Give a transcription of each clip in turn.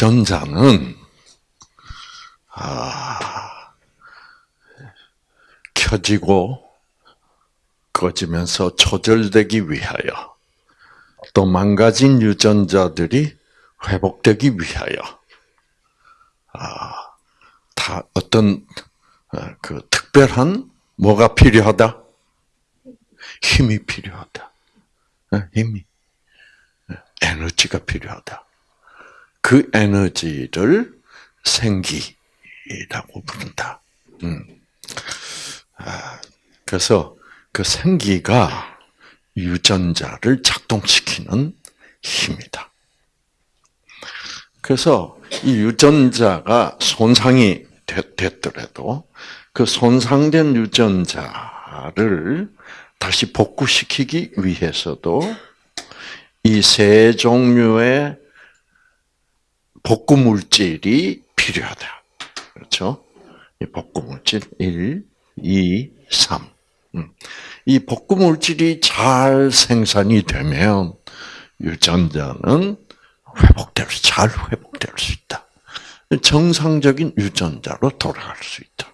유전자는 아, 켜지고 꺼지면서 조절되기 위하여 또 망가진 유전자들이 회복되기 위하여 아, 다 어떤 어, 그 특별한 뭐가 필요하다? 힘이 필요하다. 어, 힘이 어, 에너지가 필요하다. 그 에너지를 생기라고 부른다. 음. 아, 그래서 그 생기가 유전자를 작동시키는 힘이다. 그래서 이 유전자가 손상이 됐더라도 그 손상된 유전자를 다시 복구시키기 위해서도 이 세 종류의 복구 물질이 필요하다. 그렇죠? 이 복구 물질 1, 2, 3. 이 복구 물질이 잘 생산이 되면 유전자는 회복될 수, 잘 회복될 수 있다. 정상적인 유전자로 돌아갈 수 있다.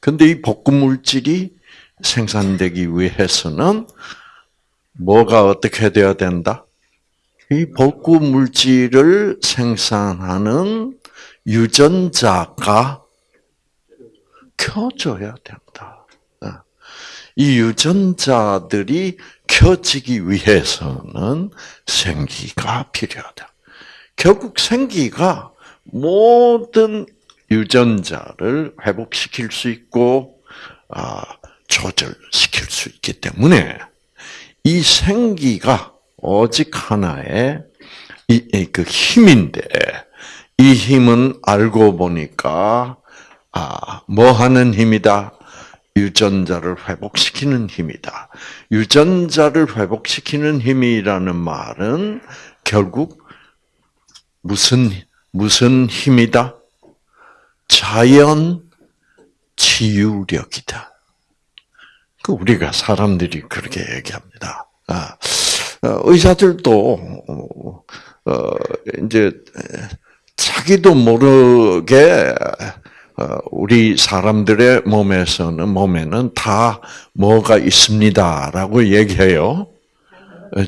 근데 이 복구 물질이 생산되기 위해서는 뭐가 어떻게 돼야 된다? 이 복구 물질을 생산하는 유전자가 켜져야 된다. 이 유전자들이 켜지기 위해서는 생기가 필요하다. 결국 생기가 모든 유전자를 회복시킬 수 있고 아, 조절시킬 수 있기 때문에 이 생기가 오직 하나의 이, 그 힘인데 이 힘은 알고 보니까 아, 뭐 하는 힘이다? 유전자를 회복시키는 힘이다. 유전자를 회복시키는 힘이라는 말은 결국 무슨 무슨 힘이다? 자연 치유력이다. 그 우리가 사람들이 그렇게 얘기합니다. 아, 어, 의사들도 어, 이제 자기도 모르게 어, 우리 사람들의 몸에서는 몸에는 다 뭐가 있습니다라고 얘기해요.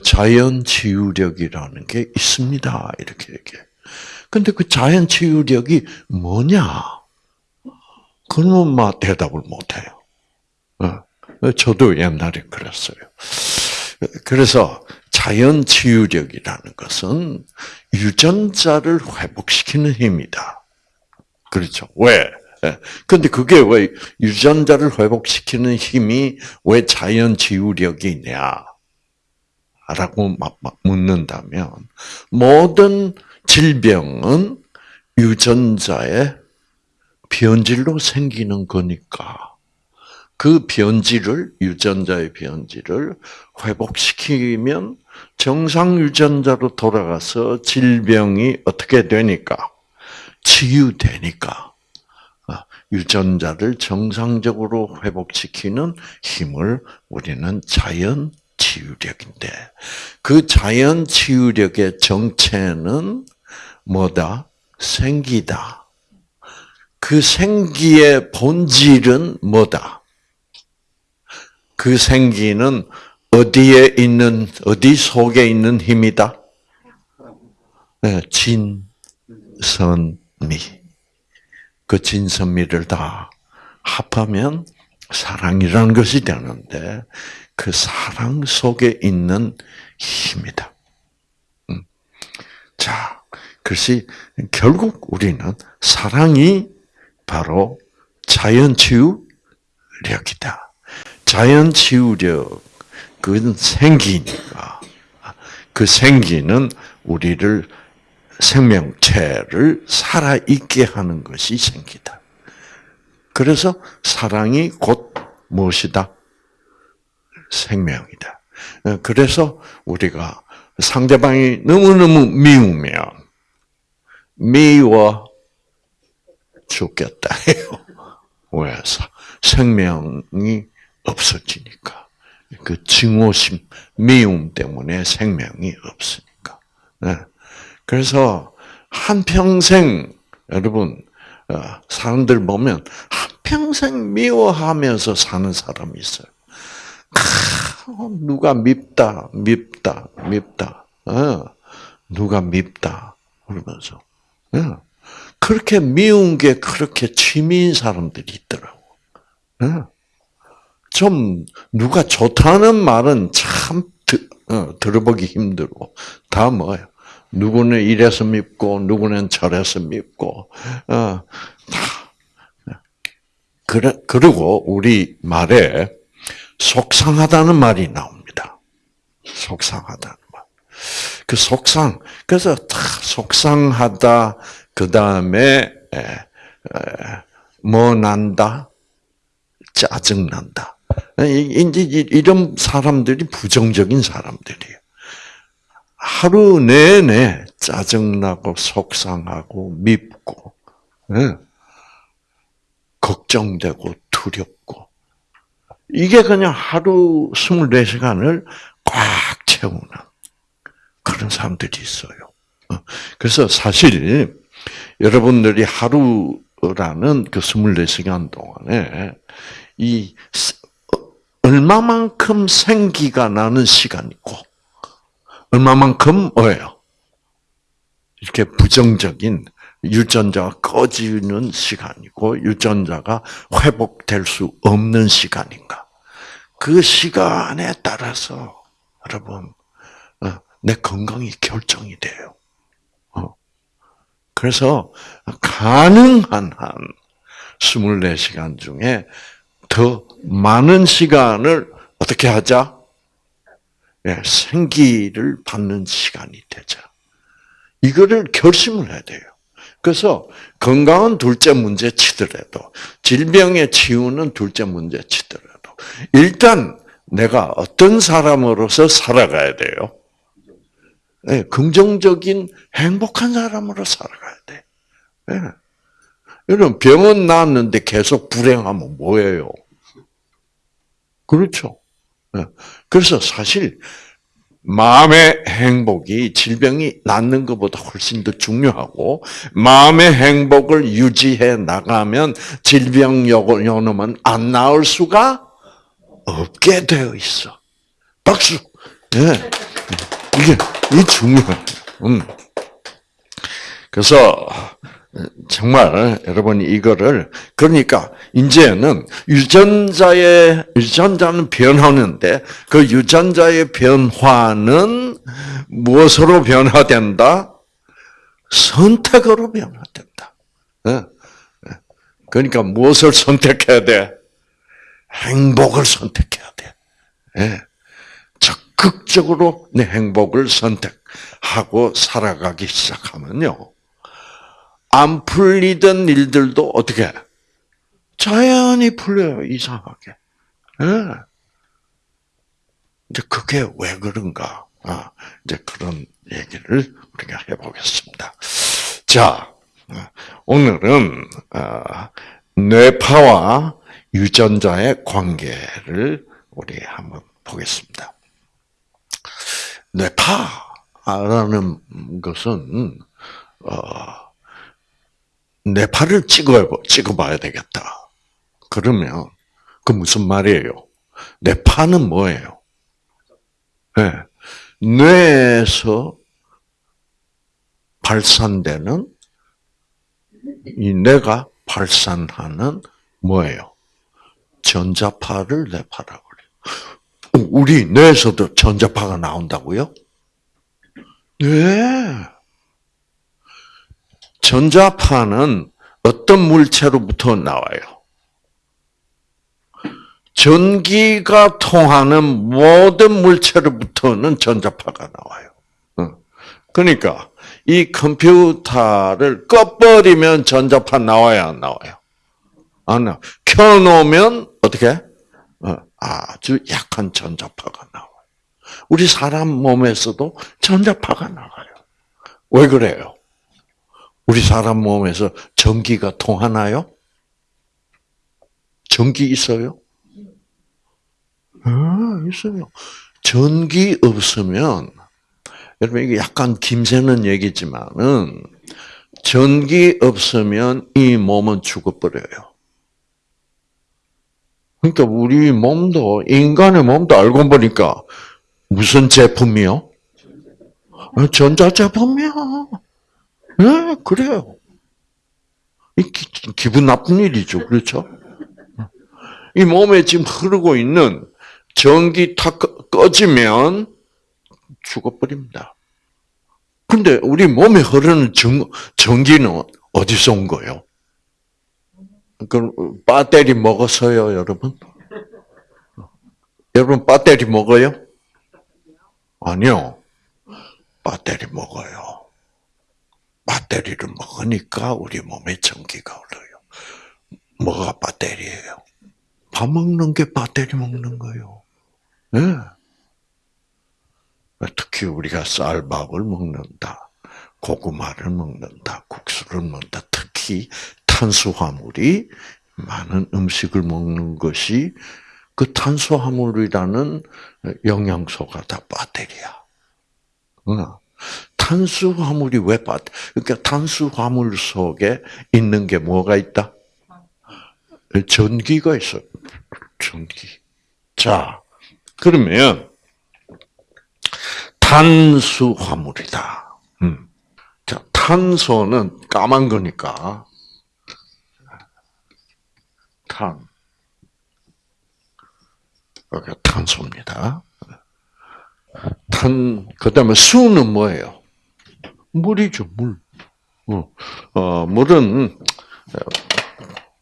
자연 치유력이라는 게 있습니다. 이렇게 얘기해. 근데 그 자연 치유력이 뭐냐? 그러면 막 대답을 못 해요. 저도 옛날에 그랬어요. 그래서 자연 치유력이라는 것은 유전자를 회복시키는 힘이다. 그렇죠. 왜? 근데 그게 왜 유전자를 회복시키는 힘이 왜 자연 치유력이냐? 라고 묻는다면 모든 질병은 유전자의 변질로 생기는 거니까 그 변질을 유전자의 변질을 회복시키면 정상 유전자로 돌아가서 질병이 어떻게 되니까 치유되니까 아, 유전자를 정상적으로 회복시키는 힘을 우리는 자연 치유력인데 그 자연 치유력의 정체는 뭐다? 생기다. 그 생기의 본질은 뭐다? 그 생기는 어디에 있는 어디 속에 있는 힘이다? 네, 진선미. 그 진선미를 다 합하면 사랑이라는 것이 되는데 그 사랑 속에 있는 힘이다. 음. 자, 그것이 결국 우리는 사랑이 바로 자연치유력이다. 자연치유력, 그건 생기니까. 그 생기는 우리를 생명체를 살아있게 하는 것이 생기다. 그래서 사랑이 곧 무엇이다? 생명이다. 어, 그래서 우리가 상대방이 너무너무 미우면 미워 죽겠다 해요. 왜? 생명이 없어지니까. 그 증오심, 미움 때문에 생명이 없으니까. 네. 그래서 한 평생 여러분 어, 사람들 보면 한 평생 미워하면서 사는 사람이 있어요. 누가 밉다, 밉다, 밉다. 어, 누가 밉다 그러면서 어, 그렇게 미운 게 그렇게 취미인 사람들이 있더라고. 어, 좀 누가 좋다는 말은 참 들어보기 힘들고 다 뭐예요? 누구는 이래서 밉고 누구는 저래서 밉고 어, 다 그래 그리고 우리 말에 속상하다는 말이 나옵니다. 속상하다는 말. 그 속상 그래서 다 속상하다 그 다음에 뭐 난다 짜증 난다. 이제 이런 사람들이 부정적인 사람들이에요. 하루 내내 짜증나고 속상하고 밉고 네. 걱정되고 두렵고 이게 그냥 하루 24시간을 꽉 채우는 그런 사람들이 있어요. 어. 그래서 사실 여러분들이 하루라는 그 24시간 동안에 이 얼마만큼 생기가 나는 시간이고 얼마만큼 뭐예요? 이렇게 부정적인 유전자가 꺼지는 시간이고 유전자가 회복될 수 없는 시간인가? 그 시간에 따라서 여러분 어, 내 건강이 결정이 돼요. 어. 그래서 가능한 한 24시간 중에 더 많은 시간을 어떻게 하자? 예, 생기를 받는 시간이 되자. 이거를 결심을 해야 돼요. 그래서 건강은 둘째 문제 치더라도 질병의 치유는 둘째 문제 치더라도 일단 내가 어떤 사람으로서 살아가야 돼요. 네, 긍정적인 행복한 사람으로 살아가야 돼. 네. 여러분 병은 나았는데 계속 불행하면 뭐예요? 그렇죠. 네. 그래서 사실 마음의 행복이 질병이 낫는 것보다 훨씬 더 중요하고 마음의 행복을 유지해 나가면 질병 요놈은 안 나을 수가 없게 되어 있어. 박수. 네. 이게 이 중요해. 음. 그래서 정말 여러분이 이거를 그러니까 이제는 유전자의 유전자는 변하는데 그 유전자의 변화는 무엇으로 변화된다? 선택으로 변화된다. 예. 그러니까 무엇을 선택해야 돼? 행복을 선택해야 돼. 예. 적극적으로 내 행복을 선택하고 살아가기 시작하면요. 안 풀리던 일들도 어떻게 자연히 풀려요 이상하게. 네. 이제 그게 왜 그런가? 아, 이제 그런 얘기를 우리가 해보겠습니다. 자, 오늘은 아, 뇌파와 유전자의 관계를 우리 한번 보겠습니다. 뇌파라는 것은 어, 내 팔을 찍어 찍어봐야 되겠다. 그러면 그 무슨 말이에요? 내 파는 뭐예요? 네. 뇌에서 발산되는 이 뇌가 발산하는 뭐예요? 전자파를 뇌파라고 그래요. 우리 뇌에서도 전자파가 나온다고요? 네. 전자파는 어떤 물체로부터 나와요? 전기가 통하는 모든 물체로부터는 전자파가 나와요. 어. 그러니까 이 컴퓨터를 꺼버리면 전자파 나와야 안 나와요? 안 나와. 켜놓으면 어떻게? 어, 아주 약한 전자파가 나와요. 우리 사람 몸에서도 전자파가 나와요. 왜 그래요? 우리 사람 몸에서 전기가 통하나요? 전기 있어요? 아, 있어요. 전기 없으면, 여러분, 이게 약간 김새는 얘기지만은, 전기 없으면 이 몸은 죽어버려요. 그러니까 우리 몸도 인간의 몸도 알고 보니까 무슨 제품이요? 전자제품이야. 네, 그래요. 기, 기분 나쁜 일이죠, 그렇죠? 이 몸에 지금 흐르고 있는 전기 탁 꺼지면 죽어버립니다. 근데 우리 몸에 흐르는 전, 전기는 어디서 온 거예요? 그 배터리 먹었어요, 여러분? 여러분 배터리 먹어요? 아니요. 배터리 먹어요. 배터리를 먹으니까 우리 몸에 전기가 흘러요. 뭐가 배터리예요? 밥 먹는 게 배터리 먹는 거예요. 네. 특히 우리가 쌀밥을 먹는다, 고구마를 먹는다, 국수를 먹는다. 특히 탄수화물이 많은 음식을 먹는 것이 그 탄수화물이라는 영양소가 다 배터리야. 탄수화물이 왜 배터? 그러니까 탄수화물 속에 있는 게 뭐가 있다? 전기가 있어. 전기. 자, 그러면 탄수화물이다. 음. 자, 탄소는 까만 거니까 탄. 여기 탄소입니다. 탄, 그 다음에 수는 뭐예요? 물이죠, 물. 어, 어 물은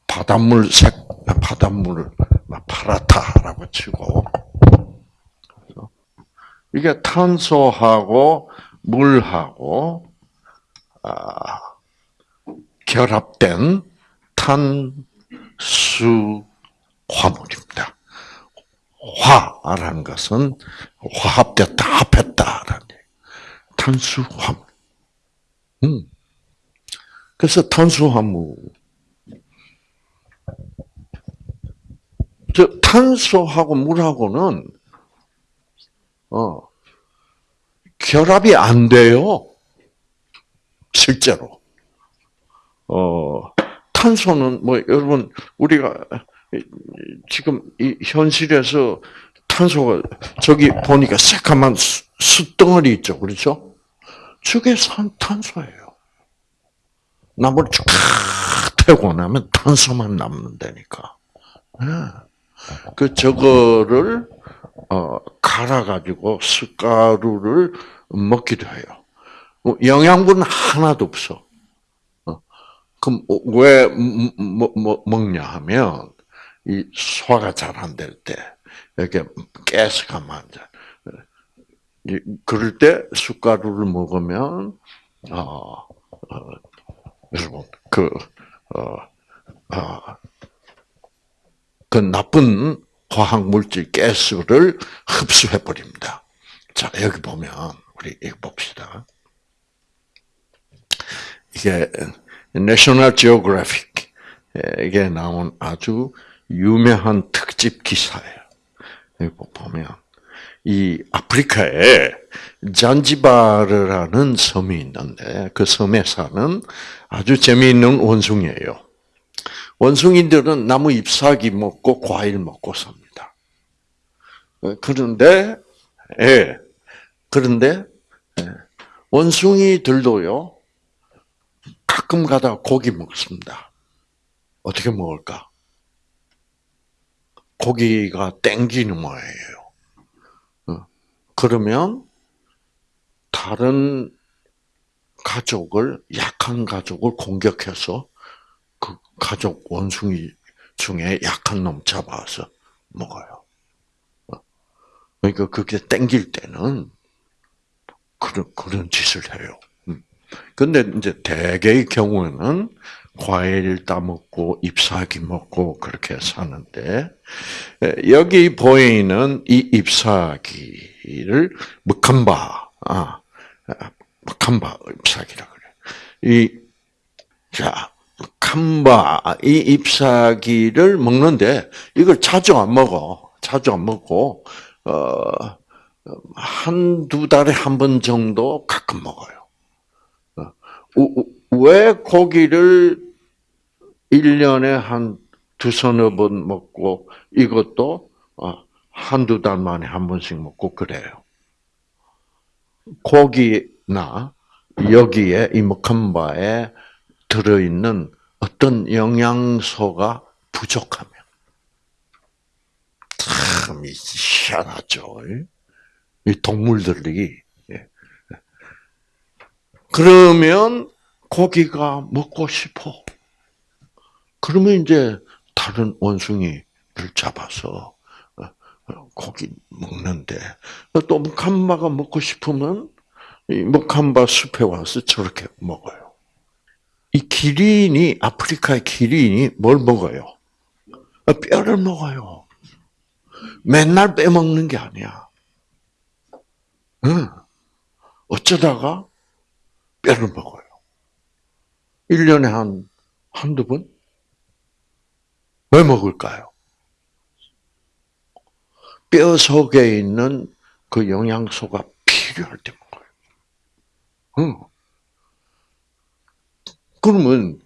바닷물 색, 바닷물을 파랗다라고 치고, 이게 탄소하고 물하고 아, 결합된 탄수화물입니다. 화라는 것은 화합됐다, 합했다라는 탄수화물. 음. 그래서 탄수화물. 저 탄소하고 물하고는 어, 결합이 안 돼요. 실제로. 어, 탄소는 뭐 여러분 우리가 지금 이 현실에서 탄소가 저기 보니까 새까만 숯덩어리 있죠, 그렇죠? 저게 산 탄소예요. 나무를 쫙 태고 나면 탄소만 남는다니까. 네. 그 저거를 어, 갈아가지고 숟가루를 먹기도 해요. 뭐 영양분 하나도 없어. 어. 그럼 왜 뭐, 뭐, 먹냐 하면 이 소화가 잘 안 될 때 이렇게 가스가 많아. 그럴 때 숟가루를 먹으면 어, 어 여러분 그 어, 어, 그 나쁜 화학 물질 가스를 흡수해 버립니다. 자 여기 보면 우리 이거 봅시다. 이게 내셔널 지오그래픽에 나온 아주 유명한 특집 기사예요. 여기 보면 이 아프리카에 잔지바르라는 섬이 있는데 그 섬에 사는 아주 재미있는 원숭이에요. 원숭이들은 나무 잎사귀 먹고 과일 먹고 삽니다. 그런데 예. 그런데 예, 원숭이들도요. 가끔 가다 고기 먹습니다. 어떻게 먹을까? 고기가 땡기는 모양이에요. 어. 그러면 다른 가족을 약한 가족을 공격해서 그 가족 원숭이 중에 약한 놈 잡아서 먹어요. 어. 그러니까 그게 땡길 때는 그런 그런 짓을 해요. 음. 근데 이제 대개의 경우에는 과일 따먹고 잎사귀 먹고 그렇게 사는데 여기 보이는 이 잎사귀를 먹한바 아, 먹한바 잎사귀라 그래. 이자 칸바 이 잎사귀를 먹는데 이걸 자주 안 먹어. 자주 안 먹고 어 한두 달에 한 번 정도 가끔 먹어요. 어, 왜 고기를 1년에 한 두서너 번 먹고 이것도 어, 한두 달 만에 한 번씩 먹고 그래요. 고기나 여기에 이 먹한바에 들어있는 어떤 영양소가 부족하면 참 희한하죠. 이 동물들이 예. 그러면 고기가 먹고 싶어. 그러면 이제 다른 원숭이를 잡아서 어, 고기 먹는데 또 목한바가 먹고 싶으면 이 목한바 숲에 와서 저렇게 먹어요. 이 기린이 아프리카의 기린이 뭘 먹어요? 어, 뼈를 먹어요. 맨날 빼먹는 게 아니야. 응. 어쩌다가 뼈를 먹어요. 1년에 한, 한두 번? 왜 먹을까요? 뼈 속에 있는 그 영양소가 필요할 때 먹어요. 응. 그러면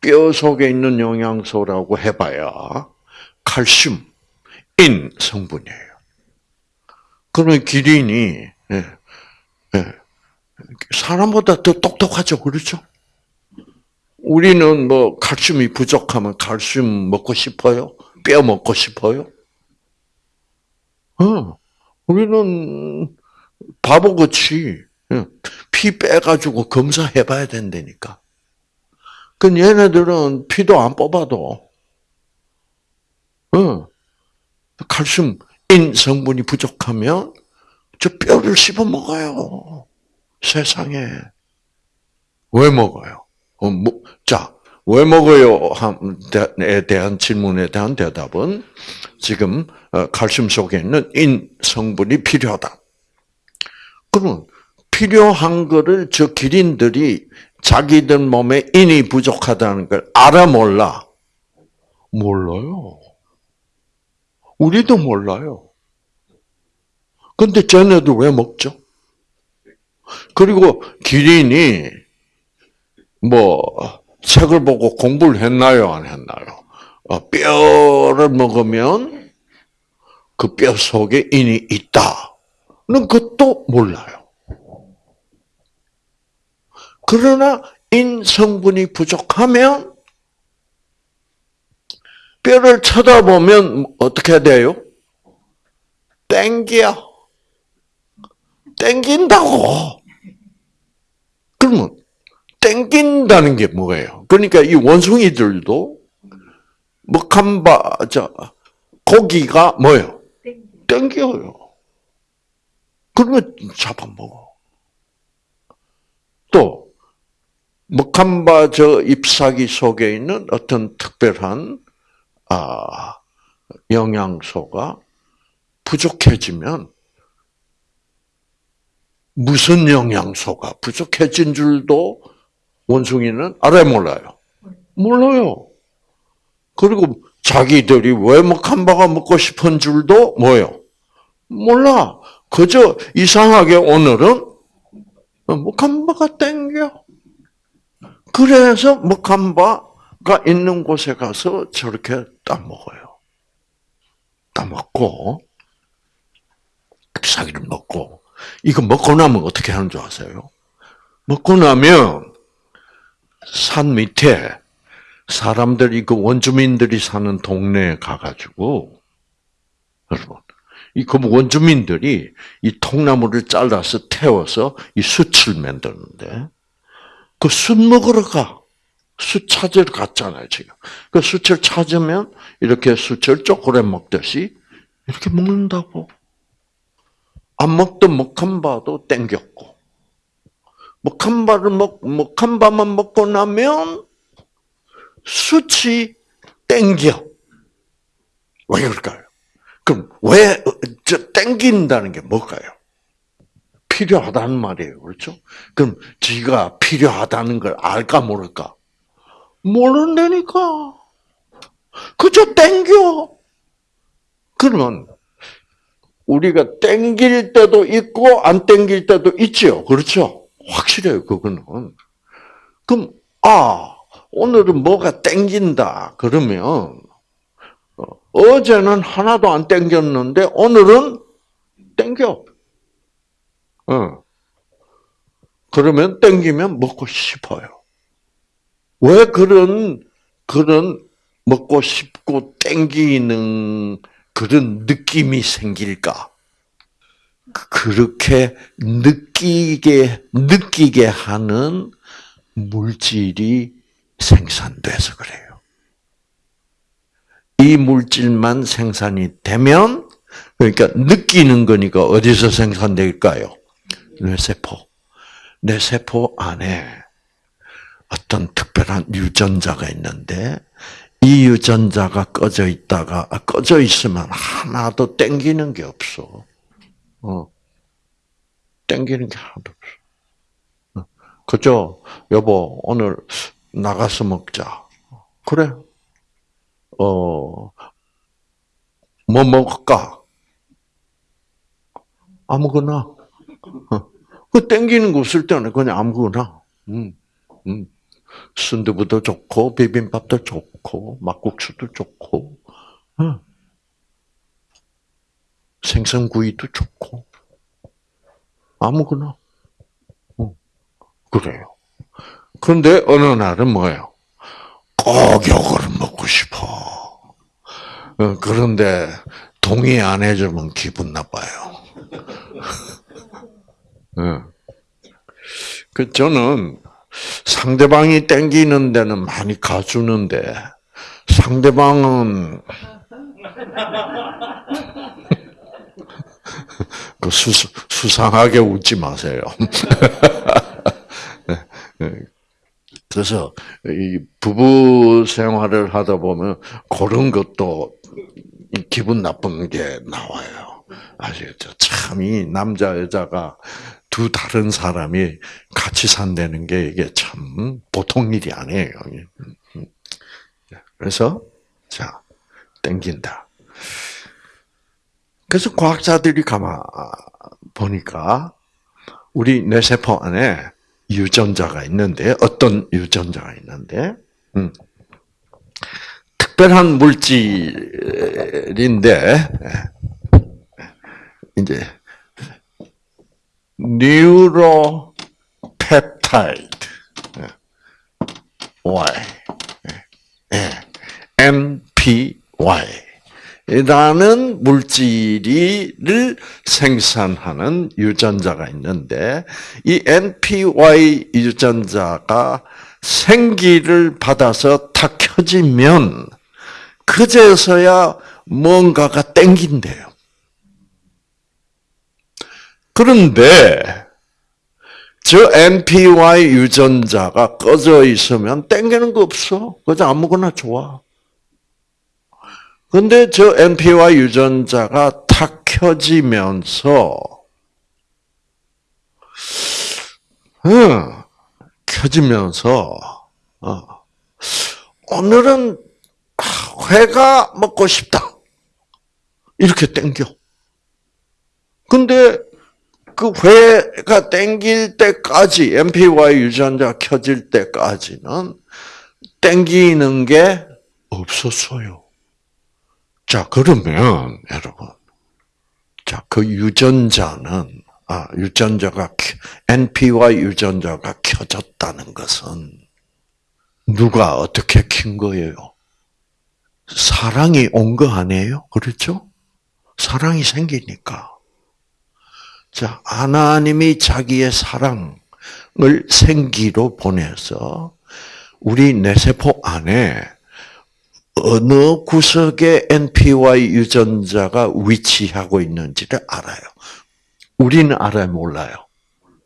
뼈 속에 있는 영양소라고 해봐야 칼슘, 인 성분이에요. 그러면 기린이 예, 예, 사람보다 더 똑똑하죠, 그렇죠? 우리는 뭐 칼슘이 부족하면 칼슘 먹고 싶어요? 뼈 먹고 싶어요? 어, 우리는 바보같이 예, 피 빼가지고 검사해봐야 된다니까. 그 얘네들은 피도 안 뽑아도, 어, 칼슘, 인 성분이 부족하면 저 뼈를 씹어 먹어요. 세상에. 왜 먹어요? 어, 뭐, 자, 왜 먹어요? 에 대한 질문에 대한 대답은 지금 어, 칼슘 속에 있는 인 성분이 필요하다. 그러면 필요한 거를 저 기린들이 자기들 몸에 인이 부족하다는 걸 알아 몰라? 몰라요. 우리도 몰라요. 근데 쟤네도 왜 먹죠? 그리고 기린이 뭐 책을 보고 공부를 했나요, 안 했나요? 어, 뼈를 먹으면 그 뼈 속에 인이 있다는 것도 몰라요. 그러나 인 성분이 부족하면 뼈를 쳐다보면 어떻게 돼요? 땡겨. 땡긴다고. 그러면 땡긴다는 게 뭐예요? 그러니까 이 원숭이들도 먹한바 저 고기가 뭐예요? 땡겨요. 그러면 잡아먹어. 또 먹한바 저 잎사귀 속에 있는 어떤 특별한 아, 영양소가 부족해지면 무슨 영양소가 부족해진 줄도 원숭이는 알아요, 몰라요? 몰라요. 그리고 자기들이 왜 먹한바가 먹고 싶은 줄도 뭐요? 몰라. 그저 이상하게 오늘은 먹한바가 땡겨. 그래서 먹한바가 있는 곳에 가서 저렇게 따먹어요. 따먹고, 사기를 먹고, 이거 먹고 나면 어떻게 하는 줄 아세요? 먹고 나면 산 밑에 사람들이 그 원주민들이 사는 동네에 가가지고 여러분 이그 원주민들이 이 통나무를 잘라서 태워서 이 숯을 만드는데 그 숯 먹으러 가. 숯 찾으러 갔잖아요, 지금. 그 숯을 찾으면 이렇게 숯을 쪼그려 먹듯이 이렇게 먹는다고. 안 먹던 먹한바도 땡겼고. 먹한바를 먹, 먹한바만 먹고 나면 수치 땡겨. 왜 그럴까요? 그럼 왜, 저, 땡긴다는 게 뭘까요? 필요하다는 말이에요. 그렇죠? 그럼 지가 필요하다는 걸 알까 모를까? 모른다니까. 그저 땡겨. 그러면 우리가 땡길 때도 있고 안 땡길 때도 있죠. 그렇죠? 확실해요. 그거는. 그럼 아, 오늘은 뭐가 땡긴다. 그러면, 어, 어제는 하나도 안 땡겼는데, 오늘은 땡겨. 어. 그러면 땡기면 먹고 싶어요. 왜 그런, 그런 먹고 싶고 땡기는 그런 느낌이 생길까? 그렇게 느끼게, 느끼게 하는 물질이 생산돼서 그래요. 이 물질만 생산이 되면, 그러니까 느끼는 거니까 어디서 생산될까요? 뇌세포. 뇌세포 안에 어떤 특별한 유전자가 있는데, 이 유전자가 꺼져 있다가, 아, 꺼져 있으면 하나도 땡기는 게 없어. 어. 땡기는 게 하나도 없어. 어. 그죠? 여보, 오늘 나가서 먹자. 그래. 어, 뭐 먹을까? 아무거나. 어. 그 땡기는 거 없을 때는 그냥 아무거나. 음, 음. 순두부도 좋고, 비빔밥도 좋고, 막국수도 좋고, 어. 생선구이도 좋고, 아무거나. 어. 그래요. 그런데 어느 날은 뭐예요? 꼭 요거를 먹고 싶어. 어, 그런데 동의 안 해주면 기분 나빠요. 어. 그 저는 상대방이 땡기는 데는 많이 가주는데 상대방은 그 수, 수상하게 웃지 마세요. 그래서 이 부부 생활을 하다 보면 그런 것도 기분 나쁜 게 나와요. 아시겠죠? 참 이 남자 여자가 두 다른 사람이 같이 산다는 게 이게 참 보통 일이 아니에요. 그래서 자 땡긴다. 그래서 과학자들이 가만 보니까 우리 뇌세포 안에 유전자가 있는데 어떤 유전자가 있는데 음, 특별한 물질인데 이제 뉴로펩타이드 Y NPY 라는 물질을 생산하는 유전자가 있는데 이 NPY 유전자가 생기를 받아서 다 켜지면 그제서야 뭔가가 땡긴대요. 그런데 저 NPY 유전자가 꺼져 있으면 땡기는 거 없어. 그저 아무거나 좋아. 근데 저 NPY 유전자가 탁 켜지면서, 응, 켜지면서, 어, 오늘은 회가 먹고 싶다. 이렇게 땡겨. 근데 그 회가 땡길 때까지, MPY 유전자 켜질 때까지는 땡기는 게 없었어요. 자, 그러면, 여러분. 자, 그 유전자는, 아, 유전자가, NPY 유전자가 켜졌다는 것은 누가 어떻게 킨 거예요? 사랑이 온 거 아니에요? 그렇죠? 사랑이 생기니까. 자, 하나님이 자기의 사랑을 생기로 보내서 우리 뇌세포 안에 어느 구석에 NPY 유전자가 위치하고 있는지를 알아요. 우리는 알아요, 몰라요?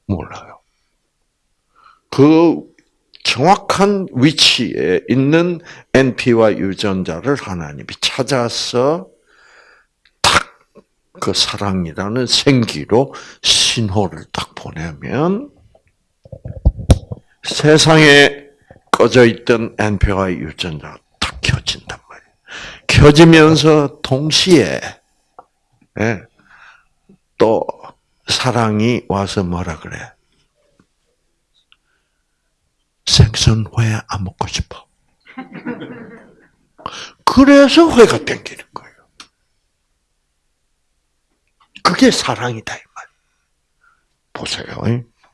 몰라요. 그 정확한 위치에 있는 NPY 유전자를 하나님이 찾아서 그 사랑이라는 생기로 신호를 딱 보내면 세상에 꺼져 있던 NPY 유전자가 딱 켜진단 말이에요. 켜지면서 동시에 예, 또 사랑이 와서 뭐라 그래? 생선 회 안 먹고 싶어. 그래서 회가 땡기는 거예요. 그게 사랑이다 이 말. 보세요.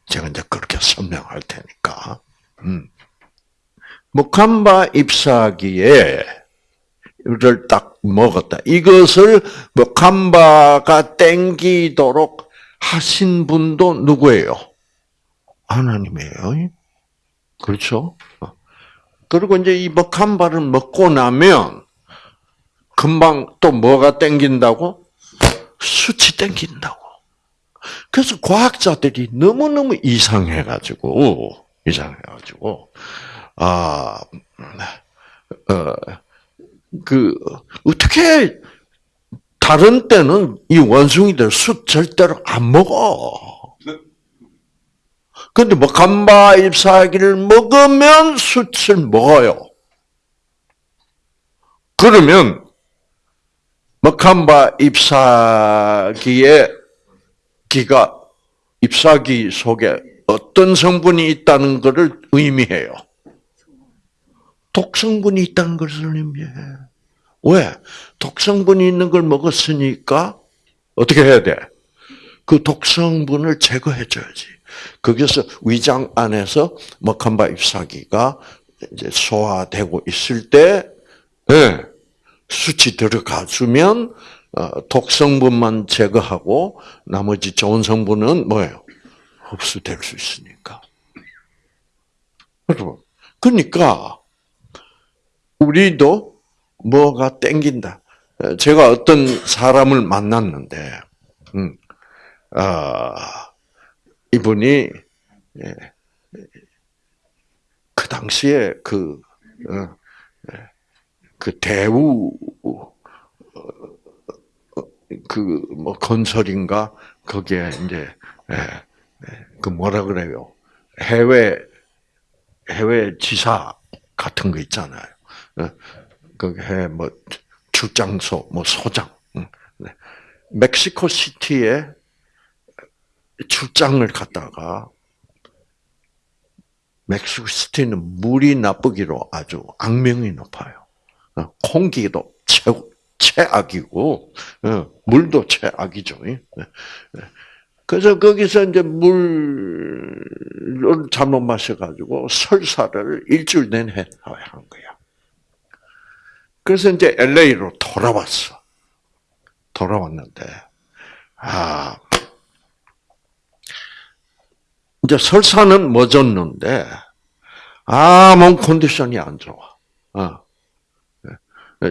제가 이제 그렇게 설명할 테니까. 음. 목함바 잎사귀에 이를 딱 먹었다. 이것을 목함바가 땡기도록 하신 분도 누구예요? 하나님이에요. 그렇죠? 그리고 이제 이 먹함바를 먹고 나면 금방 또 뭐가 땡긴다고? 수치 땡긴다고. 그래서 과학자들이 너무너무 이상해가지고, 이상해가지고, 아, 어, 그, 어떻게, 다른 때는 이 원숭이들 숯 절대로 안 먹어. 근데 뭐, 감바 잎사귀를 먹으면 숯을 먹어요. 그러면, 먹함바 잎사귀의 기가 잎사귀 속에 어떤 성분이 있다는 것을 의미해요. 독성분이 있다는 것을 의미해. 왜? 독성분이 있는 걸 먹었으니까 어떻게 해야 돼? 그 독성분을 제거해줘야지. 거기서 위장 안에서 먹한바 잎사귀가 이제 소화되고 있을 때, 네, 수치 들어가 주면 어, 독성분만 제거하고 나머지 좋은 성분은 뭐예요? 흡수될 수 있으니까. 그러니까 우리도 뭐가 땡긴다. 제가 어떤 사람을 만났는데, 음, 아, 이분이 예, 그 당시에 그, 어, 예, 그 대우 어, 그뭐 건설인가 거기에 이제 예, 그 뭐라 그래요 해외 해외 지사 같은 거 있잖아요. 그게 뭐 출장소, 뭐 소장. 네. 멕시코 시티에 출장을 갔다가 멕시코 시티는 물이 나쁘기로 아주 악명이 높아요. 어, 공기도 최고 최악이고 어, 물도 최악이죠. 네. 그래서 거기서 이제 물을 잘못 마셔가지고 설사를 일주일 내내 한 거야. 그래서 이제 LA로 돌아왔어. 돌아왔는데, 아, 이제 설사는 멎었는데, 아, 몸 컨디션이 안 좋아. 어.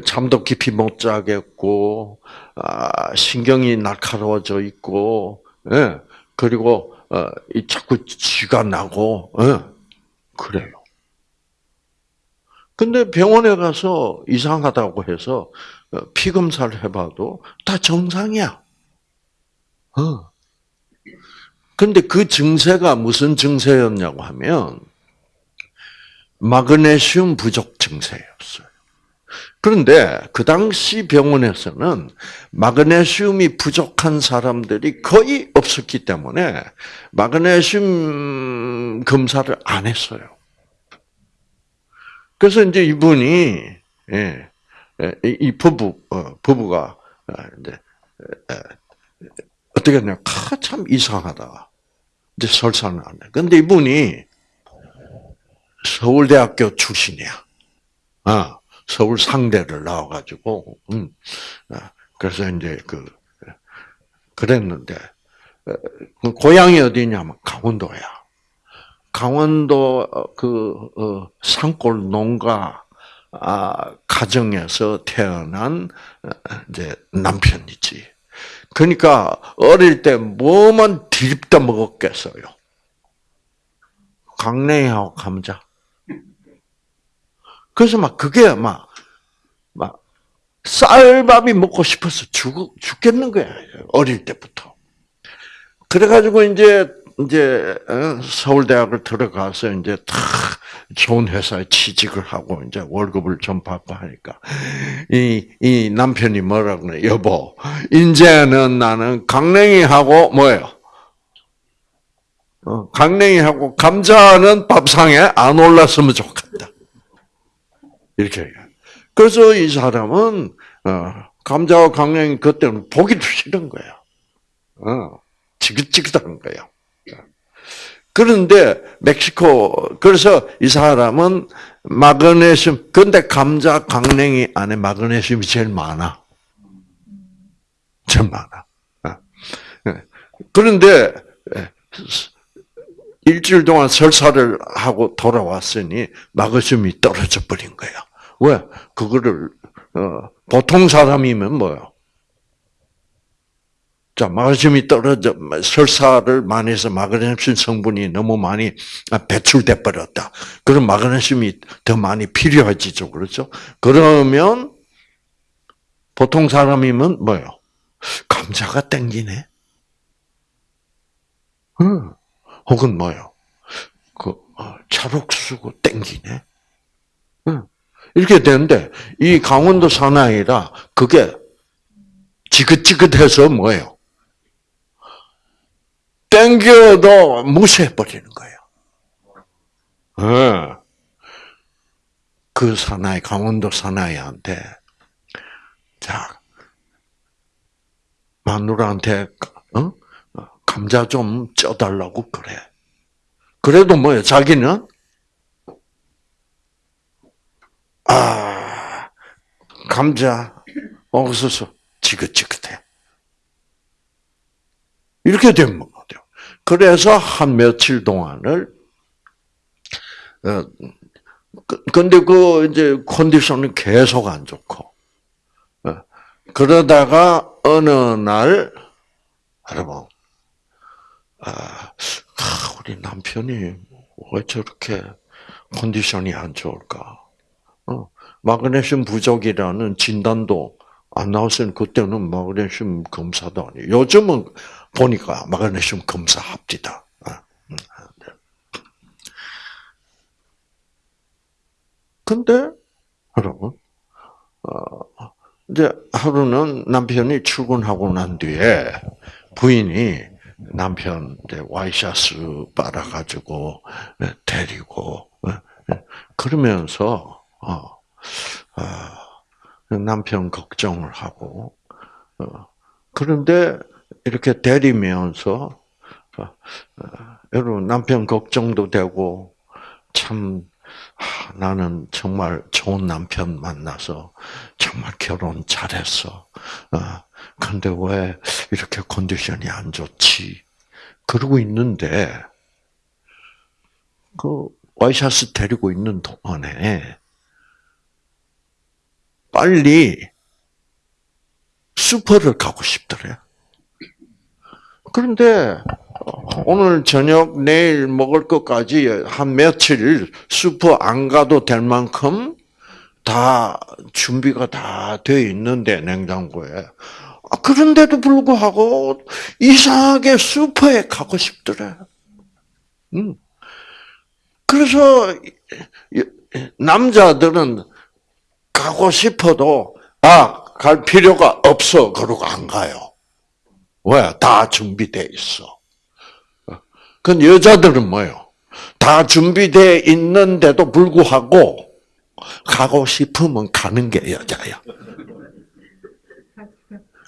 잠도 깊이 못 자겠고, 아, 신경이 날카로워져 있고, 예. 그리고, 어, 이 자꾸 쥐가 나고, 예. 그래요. 근데 병원에 가서 이상하다고 해서 어, 피 검사를 해봐도 다 정상이야. 어. 근데 그 증세가 무슨 증세였냐고 하면 마그네슘 부족 증세였어요. 그런데 그 당시 병원에서는 마그네슘이 부족한 사람들이 거의 없었기 때문에 마그네슘 검사를 안 했어요. 그래서 이제 이분이 예, 예, 이 부부 어, 부부가 어, 이제 어떻게 했냐? 참 이상하다. 이제 설사는 안 해. 근데 이분이 서울대학교 출신이야. 아, 서울 상대를 나와가지고, 음, 아, 그래서 이제 그 그랬는데 그 고향이 어디냐면 강원도야. 강원도 어, 그 어, 산골 농가 아, 가정에서 태어난 어, 이제 남편이지. 그러니까 어릴 때 뭐만 뒤집다 먹었겠어요. 강냉이하고 감자. 그래서 막 그게 막, 막, 쌀밥이 먹고 싶어서 죽, 죽겠는 거야. 어릴 때부터. 그래가지고 이제 이제 어, 서울대학을 들어가서 이제 다 좋은 회사에 취직을 하고 이제 월급을 좀 받고 하니까 이, 이 남편이 뭐라 그래 여보 이제는 나는 강냉이하고 뭐예요 어, 강냉이하고 감자는 밥상에 안 올랐으면 좋겠다. 이렇게. 그래서 이 사람은 어, 감자와 강냉이 그때는 보기도 싫은. 어, 지긋지긋한 거야. 그런데 멕시코 그래서 이 사람은 마그네슘 근데 감자 강냉이 안에 마그네슘이 제일 많아. 제일 많아. 어. 그런데 일주일 동안 설사를 하고 돌아왔으니 마그슘이 떨어져 버린 거야. 왜? 그거를 어, 보통 사람이면 뭐요? 자, 마그슘이 떨어져 설사를 많이 해서 마그네슘 성분이 너무 많이 배출돼 버렸다. 그럼 마그네슘이 더 많이 필요해지죠, 그렇죠? 그러면 보통 사람이면 뭐요? 감자가 땡기네. 응. 혹은 뭐요? 그 어, 찰옥수고 땡기네. 응. 이렇게 되는데 이 강원도 사나이라 그게 지긋지긋해서 뭐예요? 땡겨도 무시해 버리는 거예요. 네. 그 사나이 강원도 사나이한테 자 마누라한테 어? 감자 좀 쪄달라고 그래. 그래도 뭐예요? 자기는 아 감자 옥수수 지긋지긋해. 이렇게 되면 뭐돼요? 그래서 한 며칠 동안을 어, 그, 근데 그 이제 컨디션이 계속 안 좋고 어, 그러다가 어느 날 여러분 아, 우리 남편이 왜 저렇게 컨디션이 안 좋을까? 어, 마그네슘 부족이라는 진단도 안 나왔으니 그때는 마그네슘 검사도 아니에요. 요즘은 보니까 마그네슘 검사 합디다. 아, 음, 네. 근데 여러분, 어, 이제 하루는 남편이 출근하고 난 뒤에 부인이 남편 와이셔츠 빨아가지고 네, 데리고 네, 네. 그러면서 어, 남편 걱정을 하고 어, 그런데 이렇게 데리면서 어, 여러분 남편 걱정도 되고 참 나는 정말 좋은 남편 만나서 정말 결혼 잘했어. 근데 왜 이렇게 컨디션이 안 좋지? 그러고 있는데, 그, 와이셔츠 데리고 있는 동안에, 빨리 슈퍼를 가고 싶더래. 그런데, 오늘 저녁, 내일 먹을 것까지 한 며칠 슈퍼 안 가도 될 만큼 다 준비가 다 되어 있는데, 냉장고에. 아, 그런데도 불구하고 이상하게 슈퍼에 가고 싶더래. 음. 그래서 남자들은 가고 싶어도 아, 갈 필요가 없어. 그러고 안 가요. 왜? 다 준비돼 있어. 그 여자들은 뭐요? 다 준비돼 있는데도 불구하고 가고 싶으면 가는 게 여자야.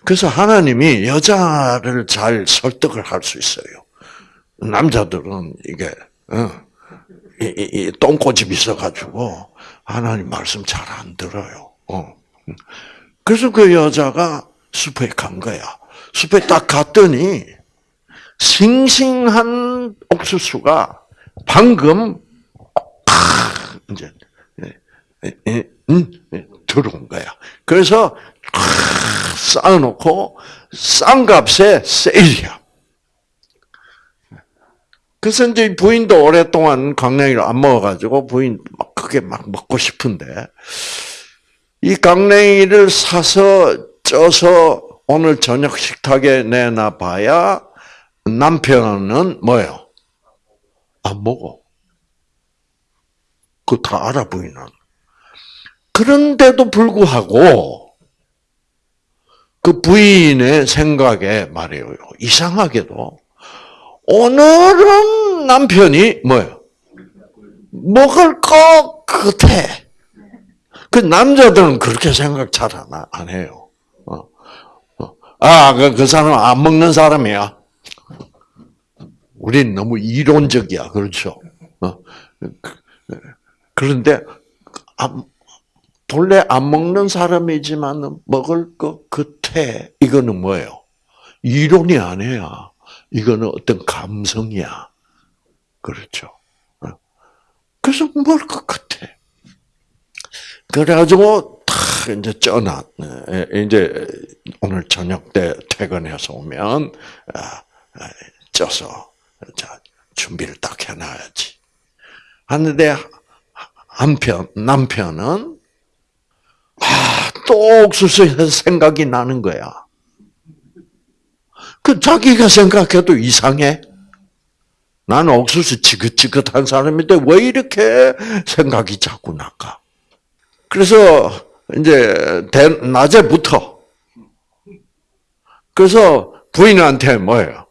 그래서 하나님이 여자를 잘 설득을 할 수 있어요. 남자들은 이게 어, 이, 이, 이 똥꼬집 있어가지고 하나님 말씀 잘 안 들어요. 어. 그래서 그 여자가 숲에 간 거야. 숲에 딱 갔더니 싱싱한 옥수수가 방금 이제 음, 들어온 거야. 그래서 쌓아놓고 싼 값에 세일이야. 그래서 이제 부인도 오랫동안 강냉이를 안 먹어가지고 부인 막 크게 막 먹고 싶은데 이 강냉이를 사서 쪄서 오늘 저녁 식탁에 내놔봐야 남편은 뭐예요? 안 먹어. 그거 다 알아 부인은. 그런데도 불구하고 그 부인의 생각에 말이에요. 이상하게도 오늘은 남편이 뭐예요? 먹을 것 같아. 그 남자들은 그렇게 생각 잘 안 해요. 어. 어. 아, 그, 그 사람 안 먹는 사람이야. 우린 너무 이론적이야. 그렇죠? 어. 그런데, 본래 안 먹는 사람이지만 먹을 것 같아. 이거는 뭐예요? 이론이 아니야. 이거는 어떤 감성이야. 그렇죠. 어. 그래서 먹을 것 같아. 그래가지고 탁 이제 쪄나 이제 오늘 저녁 때 퇴근해서 오면 아, 아, 쪄서 자 준비를 딱 해놔야지. 하는데 한편 남편은 아 또 옥수수 생각이 나는 거야. 그 자기가 생각해도 이상해. 나는 옥수수 지긋지긋한 사람인데 왜 이렇게 생각이 자꾸 날까? 그래서 이제 낮에부터 그래서 부인한테 뭐예요?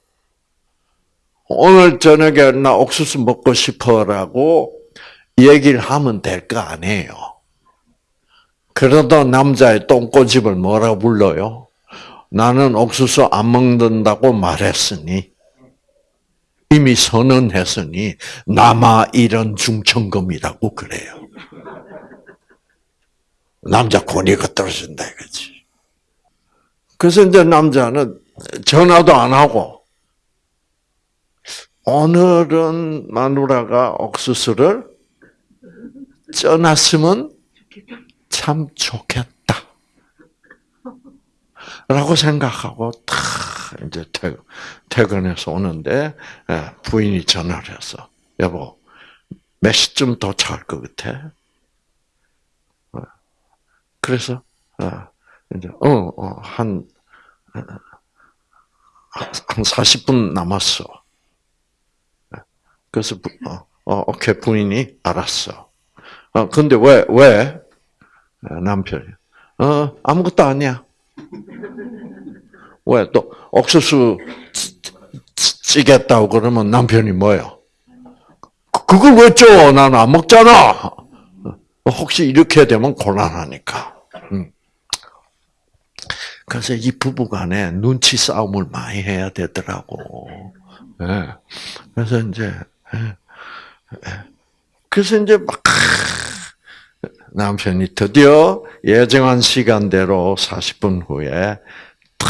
오늘 저녁에 나 옥수수 먹고 싶어라고 얘기를 하면 될 거 아니에요. 그러다 남자의 똥꼬집을 뭐라 불러요? 나는 옥수수 안 먹는다고 말했으니 이미 선언했으니 남아 이런 중천금이라고 그래요. 남자 권위가 떨어진다 이거지. 그래서 이제 남자는 전화도 안 하고 오늘은 마누라가 옥수수를 쪄놨으면 참 좋겠다. 라고 생각하고 탁 이제 퇴근해서 오는데 예, 부인이 전화를 했어. 여보, 몇 시쯤 도착할 것 같아? 그래서 어, 이제 어한 어, 한 40분 남았어. 그래서 어, 어 오케이 부인이 알았어. 어 근데 왜 왜? 남편이 어 아무것도 아니야. 왜 또 옥수수 찌겠다고 그러면 남편이 뭐요? 그걸 왜 쪄? 나는 안 먹잖아. 혹시 이렇게 되면 곤란하니까. 음. 그래서 이 부부 간에 눈치 싸움을 많이 해야 되더라고. 네. 그래서 이제 네. 그래서 이제 막 남편이 드디어 예정한 시간대로 40분 후에 탁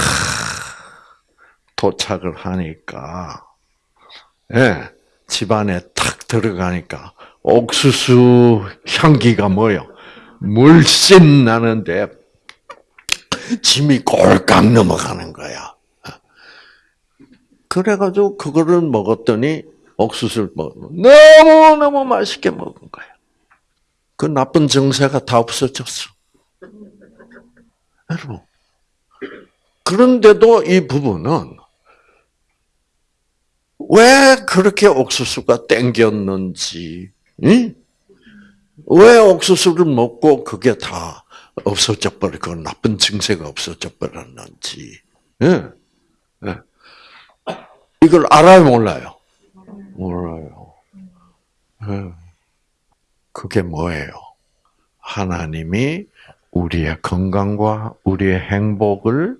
도착을 하니까 예, 집안에 탁 들어가니까 옥수수 향기가 뭐요? 물씬 나는데 짐이 꼴깍 넘어가는 거야. 그래가지고 그거를 먹었더니 옥수수를 먹 너무 너무 맛있게 먹은 거야. 그 나쁜 정세가 다 없어졌어. 여러분. 그런데도 이 부부는 왜 그렇게 옥수수가 땡겼는지 응? 왜 옥수수를 먹고 그게 다 없어져 버리고 나쁜 증세가 없어져 버렸는지 예. 예. 이걸 알아요 몰라요? 몰라요. 예. 그게 뭐예요? 하나님이 우리의 건강과 우리의 행복을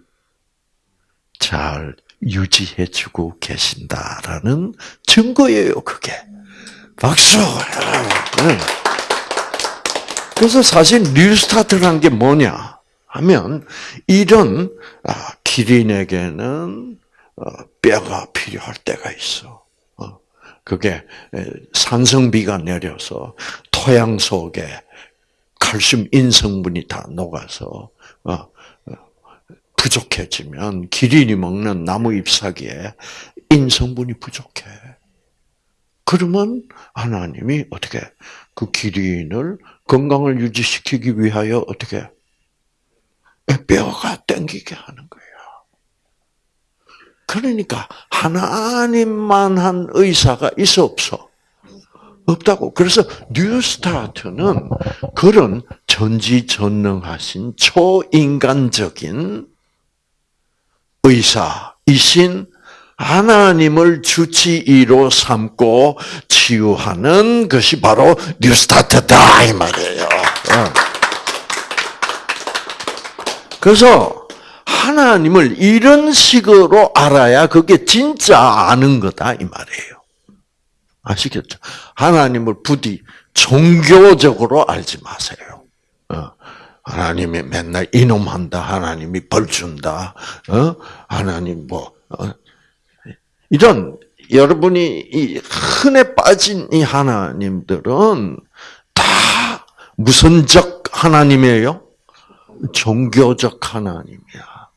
잘 유지해주고 계신다라는 증거예요, 그게. 박수! 네. 그래서 사실 뉴스타트라는 게 뭐냐 하면 이런 아, 기린에게는 어, 뼈가 필요할 때가 있어. 어, 그게 산성비가 내려서 토양 속에 칼슘 인성분이 다 녹아서 어, 부족해지면 기린이 먹는 나무 잎사귀에 인성분이 부족해. 그러면 하나님이 어떻게 그 기린을 건강을 유지시키기 위하여 어떻게 뼈가 땡기게 하는 거예요. 그러니까 하나님만 한 의사가 있어 없어? 없다고. 그래서 뉴스타트는 그런 전지전능하신 초인간적인 의사이신 하나님을 주치의로 삼고 치유하는 것이 바로 뉴스타트다 이 말이에요. 어. 그래서 하나님을 이런 식으로 알아야 그게 진짜 아는 거다 이 말이에요. 아시겠죠? 하나님을 부디 종교적으로 알지 마세요. 어. 하나님이 맨날 이놈한다, 하나님이 벌 준다, 어? 하나님 뭐 어? 이런 여러분이 이 흔해 빠진 이 하나님들은 다 무선적 하나님이에요. 종교적 하나님이야.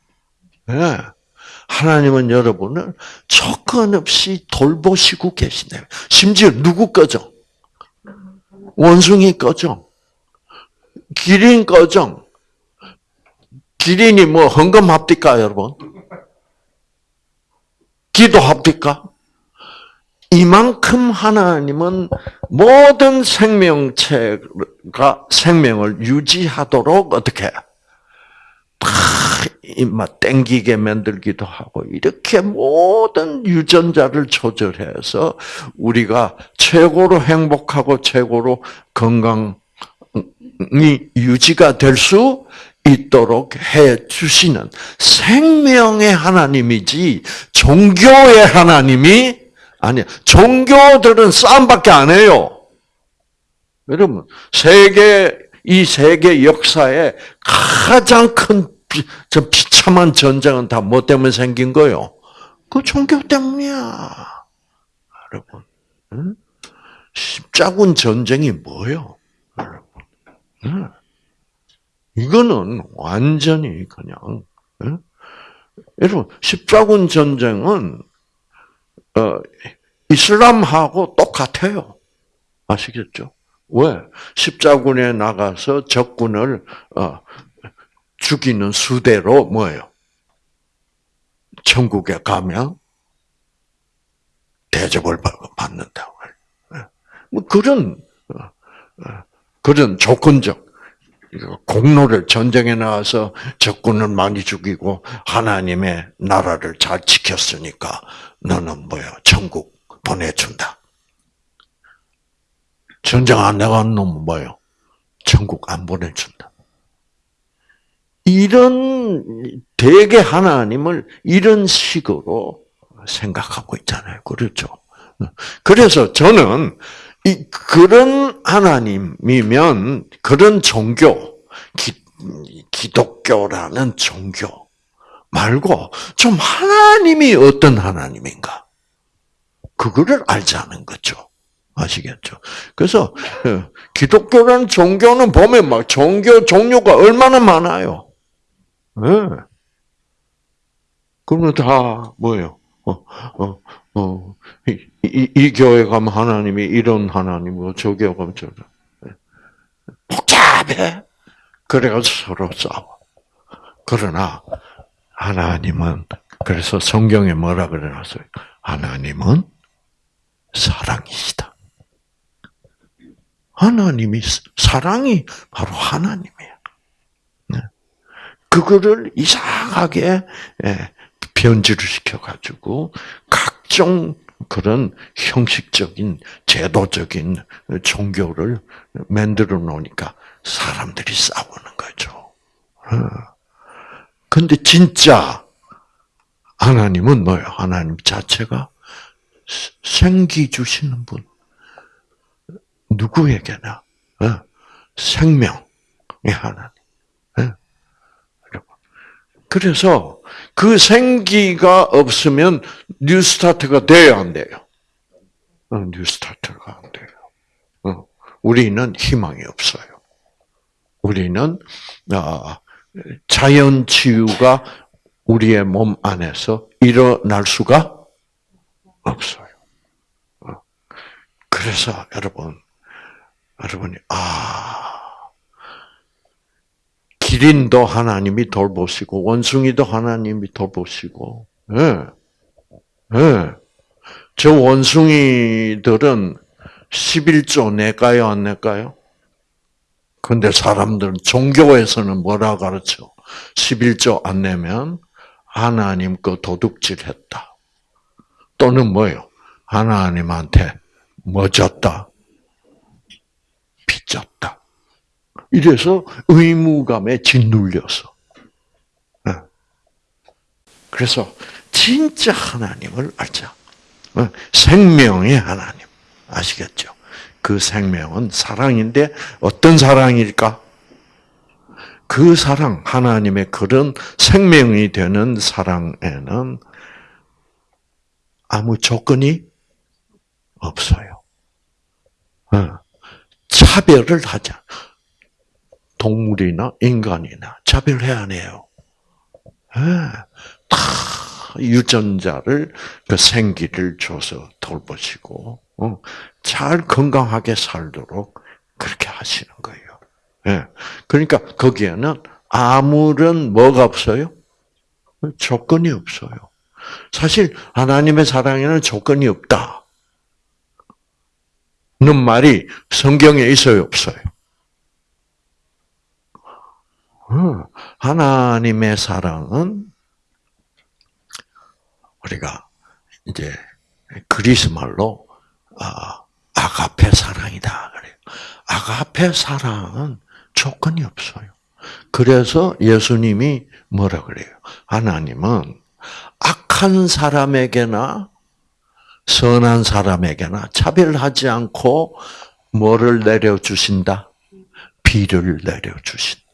네. 하나님은 여러분을 조건 없이 돌보시고 계시네요. 심지어 누구 거죠? 원숭이 거죠? 기린 거죠? 기린이 뭐 헌금합니까, 여러분? 기도합니까? 이만큼 하나님은 모든 생명체가 생명을 유지하도록 어떻게 막 땡기게 만들기도 하고 이렇게 모든 유전자를 조절해서 우리가 최고로 행복하고 최고로 건강이 유지가 될 수 있도록 해 주시는 생명의 하나님이지 종교의 하나님이 아니야. 종교들은 싸움밖에 안 해요. 여러분 세계 이 세계 역사에 가장 큰 비, 참한 전쟁은 다 뭐 때문에 생긴 거요? 그 종교 때문이야. 여러분. 응? 십자군 전쟁이 뭐요? 여러분. 응? 이거는 완전히 그냥 응? 여러분 십자군 전쟁은 어, 이슬람하고 똑같아요. 아시겠죠? 왜? 십자군에 나가서 적군을 어, 죽이는 수대로 뭐예요? 천국에 가면 대접을 받는다고. 예. 뭐 그런 그런 조건적 공로를 전쟁에 나와서 적군을 많이 죽이고 하나님의 나라를 잘 지켰으니까 너는 뭐야 천국 보내준다. 전쟁 안 나간 놈은 뭐요? 천국 안 보내준다. 이런 대개 하나님을 이런 식으로 생각하고 있잖아요. 그렇죠? 그래서 저는 이 그런 하나님이면 그런 종교 기, 기독교라는 종교 말고 좀 하나님이 어떤 하나님인가 그거를 알자는 거죠. 아시겠죠? 그래서 어, 기독교라는 종교는 보면 막 종교 종류가 얼마나 많아요. 네. 그러면 다 뭐예요? 어, 어, 어, 이, 이, 이, 교회 가면 하나님이 이런 하나님이고 저 교회 가면 저 네. 복잡해. 그래가지고 서로 싸워. 그러나 하나님은 그래서 성경에 뭐라 그래놨어요? 하나님은 사랑이시다. 하나님이 사랑이 바로 하나님이에요. 그거를 이상하게 예, 변질을 시켜가지고 각종 그런 형식적인 제도적인 종교를 만들어 놓으니까 사람들이 싸우는 거죠. 어. 근데 진짜 하나님은 뭐예요? 하나님 자체가 생기 주시는 분. 누구에게나 어. 생명의 하나님. 그래서 그 생기가 없으면 뉴스타트가 돼야 안 돼요. 어, 뉴스타트가 안 돼요. 어, 우리는 희망이 없어요. 우리는 아, 자연 치유가 우리의 몸 안에서 일어날 수가 없어요. 어, 그래서 여러분, 여러분이 아 기린도 하나님이 돌보시고 원숭이도 하나님이 돌보시고 예. 예. 저 원숭이들은 11조 낼까요 안 낼까요? 근데 사람들은 종교에서는 뭐라 가르쳐? 11조 안 내면 하나님 거 도둑질 했다. 또는 뭐요? 하나님한테 뭐 졌다? 빚졌다. 이래서 의무감에 짓눌려서. 예. 그래서 진짜 하나님을 알자. 어, 생명의 하나님. 아시겠죠? 그 생명은 사랑인데 어떤 사랑일까? 그 사랑, 하나님의 그런 생명이 되는 사랑에는 아무 조건이 없어요. 어. 차별을 하자. 동물이나 인간이나 차별해야 해요. 예. 다 유전자를 그 생기를 줘서 돌보시고 어, 잘 건강하게 살도록 그렇게 하시는 거예요. 예. 그러니까 거기에는 아무런 뭐가 없어요? 조건이 없어요. 사실 하나님의 사랑에는 조건이 없다. 는 말이 성경에 있어요, 없어요? 어, 하나님의 사랑은 우리가 이제 그리스 말로 아, 아가페 사랑이다 그래요. 아가페 사랑은 조건이 없어요. 그래서 예수님이 뭐라 그래요? 하나님은 악한 사람에게나 선한 사람에게나 차별하지 않고 뭐를 내려주신다? 비를 내려주신다.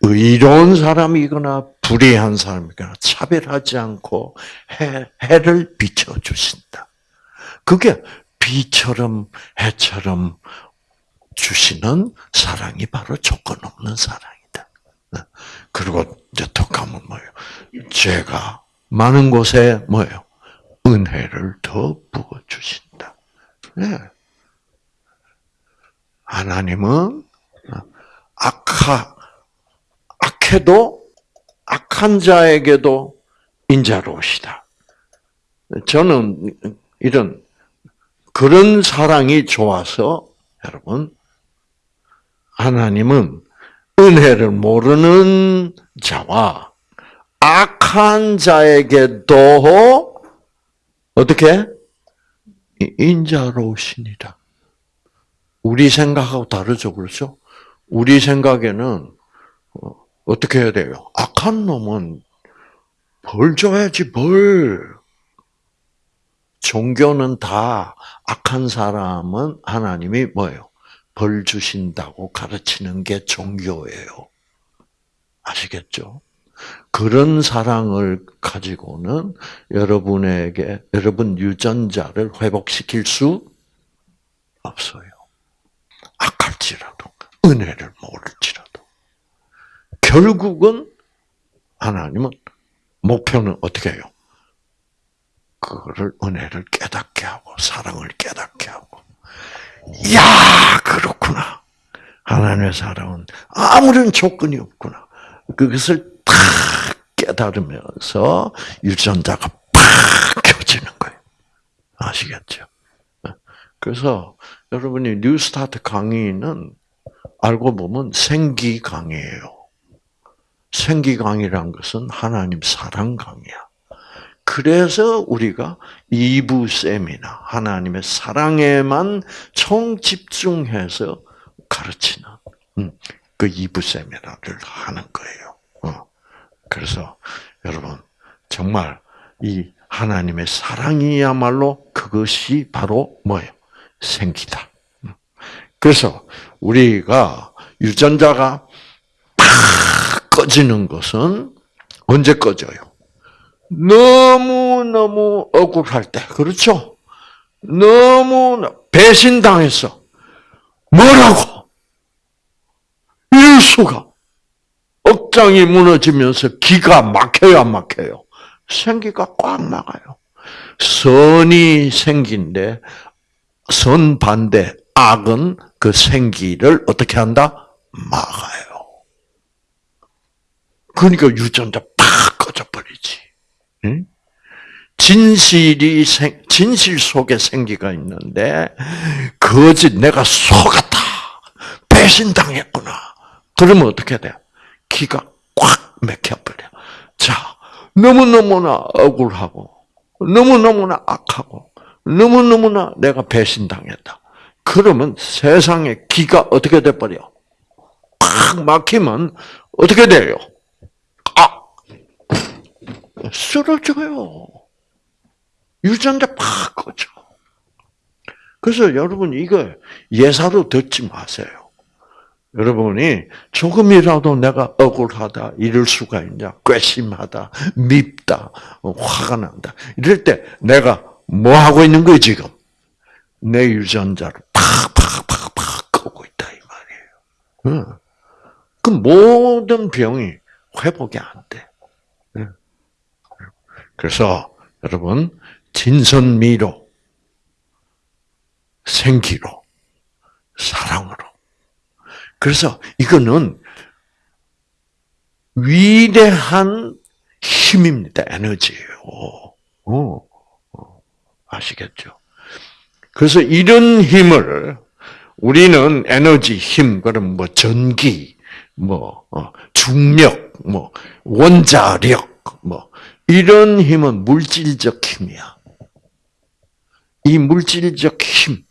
의로운 사람이거나 불의한 사람이거나 차별하지 않고 해, 해를 비춰주신다. 그게 비처럼 해처럼 주시는 사랑이 바로 조건 없는 사랑이다. 그리고 이제 더 가면 뭐예요? 죄가 많은 곳에 뭐예요? 은혜를 더 부어 주신다. 네. 하나님은 악하 악해도 악한 자에게도 인자로우시다. 저는 이런 그런 사랑이 좋아서 여러분 하나님은 은혜를 모르는 자와 악한 자에게도 어떻게 인자로우시니라. 우리 생각하고 다르죠, 그렇죠? 우리 생각에는 어, 어떻게 해야 돼요? 악한 놈은 벌 줘야지 벌. 종교는 다 악한 사람은 하나님이 뭐예요? 벌 주신다고 가르치는 게 종교예요. 아시겠죠? 그런 사랑을 가지고는 여러분에게 여러분 유전자를 회복시킬 수 없어요. 악할지라도 은혜를 모를지라도 결국은 하나님은 목표는 어떻게 해요? 그거를 은혜를 깨닫게 하고 사랑을 깨닫게 하고 야 그렇구나 하나님의 사랑은 아무런 조건이 없구나 그것을 탁 깨달으면서 유전자가 팍 켜지는 거예요 아시겠죠? 그래서 여러분이 뉴스타트 강의는 알고 보면 생기 강의예요. 생기 강의란 것은 하나님 사랑 강의야. 그래서 우리가 2부 세미나 하나님의 사랑에만 총 집중해서 가르치는 음, 그 2부 세미나를 하는 거예요. 어. 그래서 여러분 정말 이 하나님의 사랑이야말로 그것이 바로 뭐예요? 생기다. 음. 그래서 우리가 유전자가 팍 꺼지는 것은 언제 꺼져요? 너무너무 억울할 때, 그렇죠? 너무 배신당했어. 뭐라고? 이럴 수가. 억장이 무너지면서 기가 막혀요, 안 막혀요? 생기가 꽉 막아요. 선이 생긴데, 선 반대, 악은 그 생기를 어떻게 한다? 막아요. 그러니까 유전자 팍 꺼져버리지. 진실이 생, 진실 속에 생기가 있는데, 거짓, 내가 속았다. 배신당했구나. 그러면 어떻게 돼? 기가 꽉 막혀버려. 자, 너무너무나 억울하고, 너무너무나 악하고, 너무너무나 내가 배신당했다. 그러면 세상의 기가 어떻게 돼버려? 팍 막히면 어떻게 돼요? 아! 쓰러져요. 유전자 팍 꺼져. 그래서 여러분 이거 예사로 듣지 마세요. 여러분이 조금이라도 내가 억울하다, 이럴 수가 있냐, 괘씸하다, 밉다, 어, 화가 난다. 이럴 때 내가 뭐 하고 있는 거예요, 지금? 내 유전자를 팍팍팍팍 끄고 있다, 이 말이에요. 그 모든 병이 회복이 안 돼. 그래서 여러분, 진선미로, 생기로, 사랑으로. 그래서 이거는 위대한 힘입니다. 에너지예요. 어, 어, 아시겠죠? 그래서 이런 힘을 우리는 에너지 힘, 그럼 뭐 전기, 뭐 어, 중력, 뭐 원자력, 뭐 이런 힘은 물질적 힘이야. 이 물질적 힘,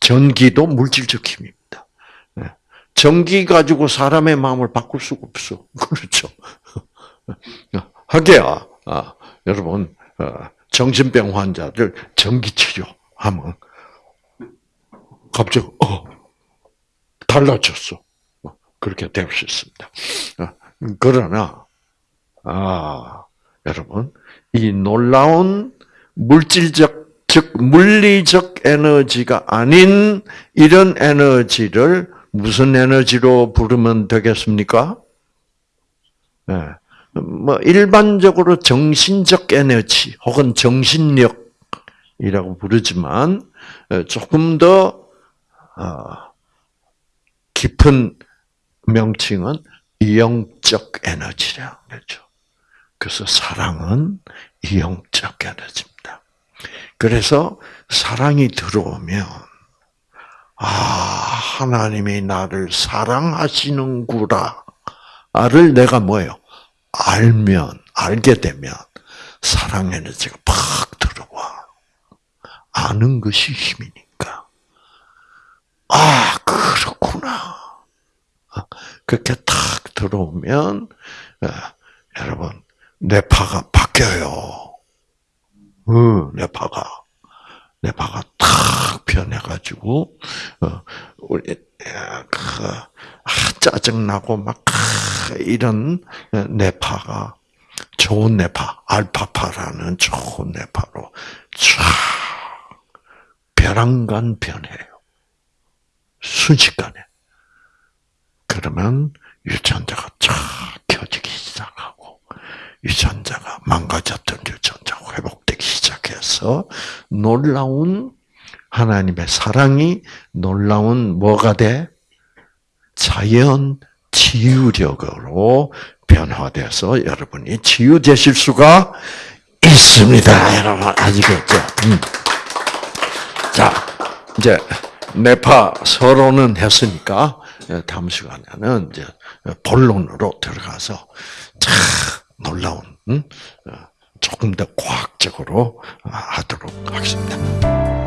전기도 물질적 힘입니다. 네. 전기 가지고 사람의 마음을 바꿀 수가 없어. 그렇죠. 하게야, 아, 여러분, 어, 정신병 환자들 전기 치료하면 갑자기 어 달라졌어. 어, 그렇게 될 수 있습니다. 어, 그러나 아 여러분 이 놀라운 물질적 즉 물리적 에너지가 아닌 이런 에너지를 무슨 에너지로 부르면 되겠습니까? 네. 뭐 일반적으로 정신적 에너지 혹은 정신력이라고 부르지만 조금 더 어, 깊은 명칭은 영적 에너지라는 거죠. 그래서 사랑은 영적 에너지입니다. 그래서 사랑이 들어오면 아 하나님이 나를 사랑하시는구나를 내가 뭐예요? 알면 알게 되면 사랑 에너지가 팍 들어와. 아는 것이 힘이니까. 아 그렇구나. 그렇게 탁 들어오면 여러분 뇌파가 바뀌어요. 어, 뇌파가 뇌파가 탁 변해가지고 어, 우리 그 아, 짜증나고 막 이런 뇌파가 좋은 뇌파, 알파파라는 좋은 뇌파로 쫙 벼랑간 변해요. 순식간에. 그러면 유전자가 쫙 켜지기 시작하고 유전자가 망가졌던 유전자가 회복되기 시작해서 놀라운 하나님의 사랑이 놀라운 뭐가 돼? 자연 치유력으로 변화돼서 여러분이 치유되실 수가 있습니다. 여러분 아시겠죠? 음. 자, 이제 뇌파 서론은 했으니까 다음 시간에는 이제 본론으로 들어가서 참 놀라운 음? 조금 더 과학적으로 하도록 하겠습니다.